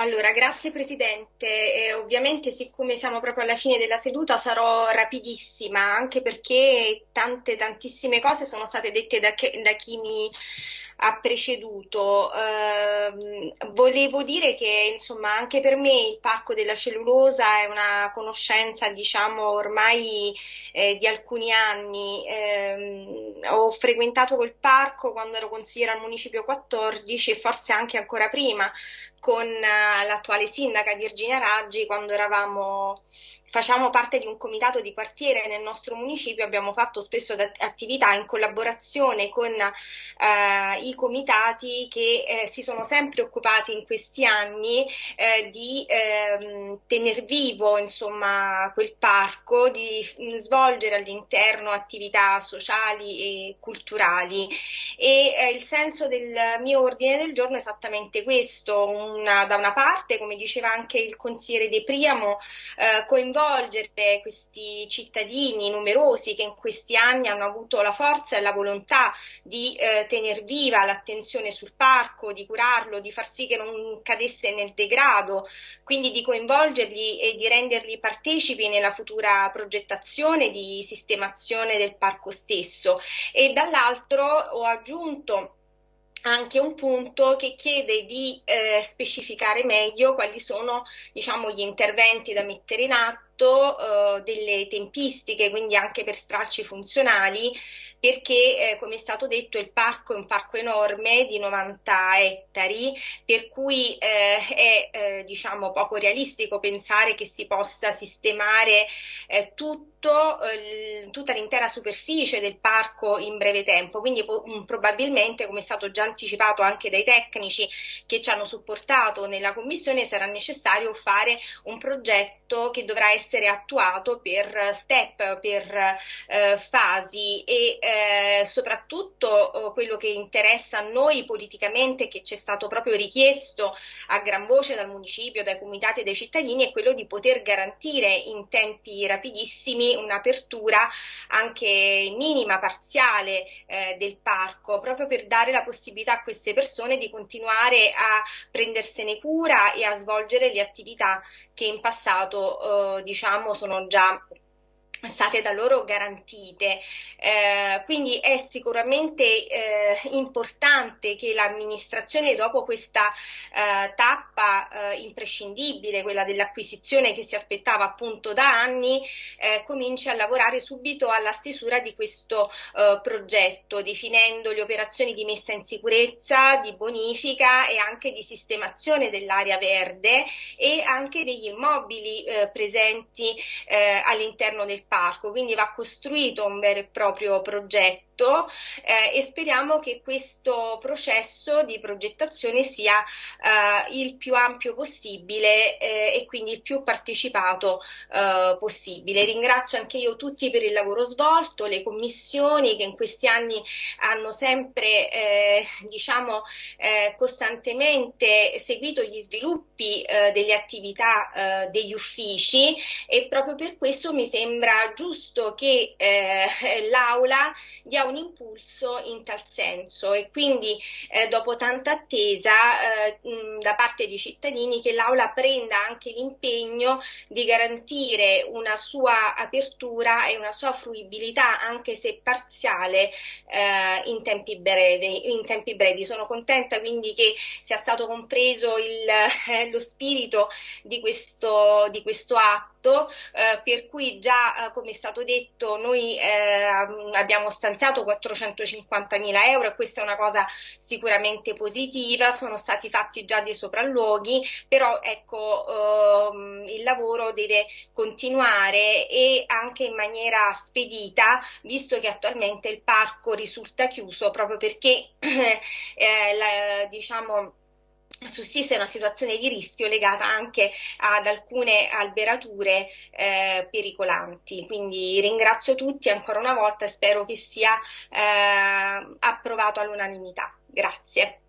Allora, grazie Presidente. Eh, ovviamente, siccome siamo proprio alla fine della seduta, sarò rapidissima, anche perché tante, tantissime cose sono state dette da, che, da chi mi ha preceduto. Eh, volevo dire che, insomma, anche per me il Parco della Cellulosa è una conoscenza, diciamo, ormai eh, di alcuni anni. Eh, ho frequentato quel parco quando ero consigliera al Municipio 14 e forse anche ancora prima con eh, l'attuale sindaca Virginia Raggi quando eravamo facciamo parte di un comitato di quartiere nel nostro municipio, abbiamo fatto spesso attività in collaborazione con eh, i comitati che eh, si sono sempre occupati in questi anni eh, di ehm, tener vivo insomma, quel parco, di svolgere all'interno attività sociali e culturali. E eh, il senso del mio ordine del giorno è esattamente questo, una, da una parte, come diceva anche il consigliere De Priamo, eh, coinvolgere coinvolgere questi cittadini numerosi che in questi anni hanno avuto la forza e la volontà di eh, tenere viva l'attenzione sul parco, di curarlo, di far sì che non cadesse nel degrado, quindi di coinvolgerli e di renderli partecipi nella futura progettazione di sistemazione del parco stesso. E dall'altro ho aggiunto anche un punto che chiede di eh, specificare meglio quali sono diciamo, gli interventi da mettere in atto, eh, delle tempistiche, quindi anche per stralci funzionali, perché eh, come è stato detto il parco è un parco enorme di 90 ettari, per cui eh, è eh, diciamo, poco realistico pensare che si possa sistemare eh, tutto, eh, tutta l'intera superficie del parco in breve tempo, quindi mm, probabilmente come è stato già anticipato anche dai tecnici che ci hanno supportato nella commissione sarà necessario fare un progetto che dovrà essere attuato per step, per eh, fasi e eh, soprattutto eh, quello che interessa a noi politicamente, che ci è stato proprio richiesto a gran voce dal municipio, dai comitati e dai cittadini, è quello di poter garantire in tempi rapidissimi un'apertura anche minima, parziale eh, del parco, proprio per dare la possibilità a queste persone di continuare a prendersene cura e a svolgere le attività che in passato eh, diciamo sono già state da loro garantite. Eh, quindi è sicuramente eh, importante che l'amministrazione dopo questa eh, tappa eh, imprescindibile, quella dell'acquisizione che si aspettava appunto da anni, eh, cominci a lavorare subito alla stesura di questo eh, progetto, definendo le operazioni di messa in sicurezza, di bonifica e anche di sistemazione dell'area verde e anche degli immobili presenti all'interno del parco, quindi va costruito un vero e proprio progetto tutto eh, e speriamo che questo processo di progettazione sia eh, il più ampio possibile eh, e quindi il più partecipato eh, possibile. Ringrazio anche io tutti per il lavoro svolto, le commissioni che in questi anni hanno sempre eh, diciamo, eh, costantemente seguito gli sviluppi delle attività degli uffici e proprio per questo mi sembra giusto che l'Aula dia un impulso in tal senso e quindi eh, dopo tanta attesa eh, da parte dei cittadini che l'Aula prenda anche l'impegno di garantire una sua apertura e una sua fruibilità anche se parziale eh, in, tempi brevi, in tempi brevi. Sono contenta quindi che sia stato compreso il, eh, lo spirito di questo, di questo atto eh, per cui già eh, come è stato detto noi abbiamo stanziato 450 mila euro e questa è una cosa sicuramente positiva, sono stati fatti già dei sopralluoghi, però ecco ehm, il lavoro deve continuare e anche in maniera spedita, visto che attualmente il parco risulta chiuso proprio perché eh, la, diciamo sussiste una situazione di rischio legata anche ad alcune alberature eh, pericolanti. Quindi ringrazio tutti ancora una volta e spero che sia eh, approvato all'unanimità. Grazie.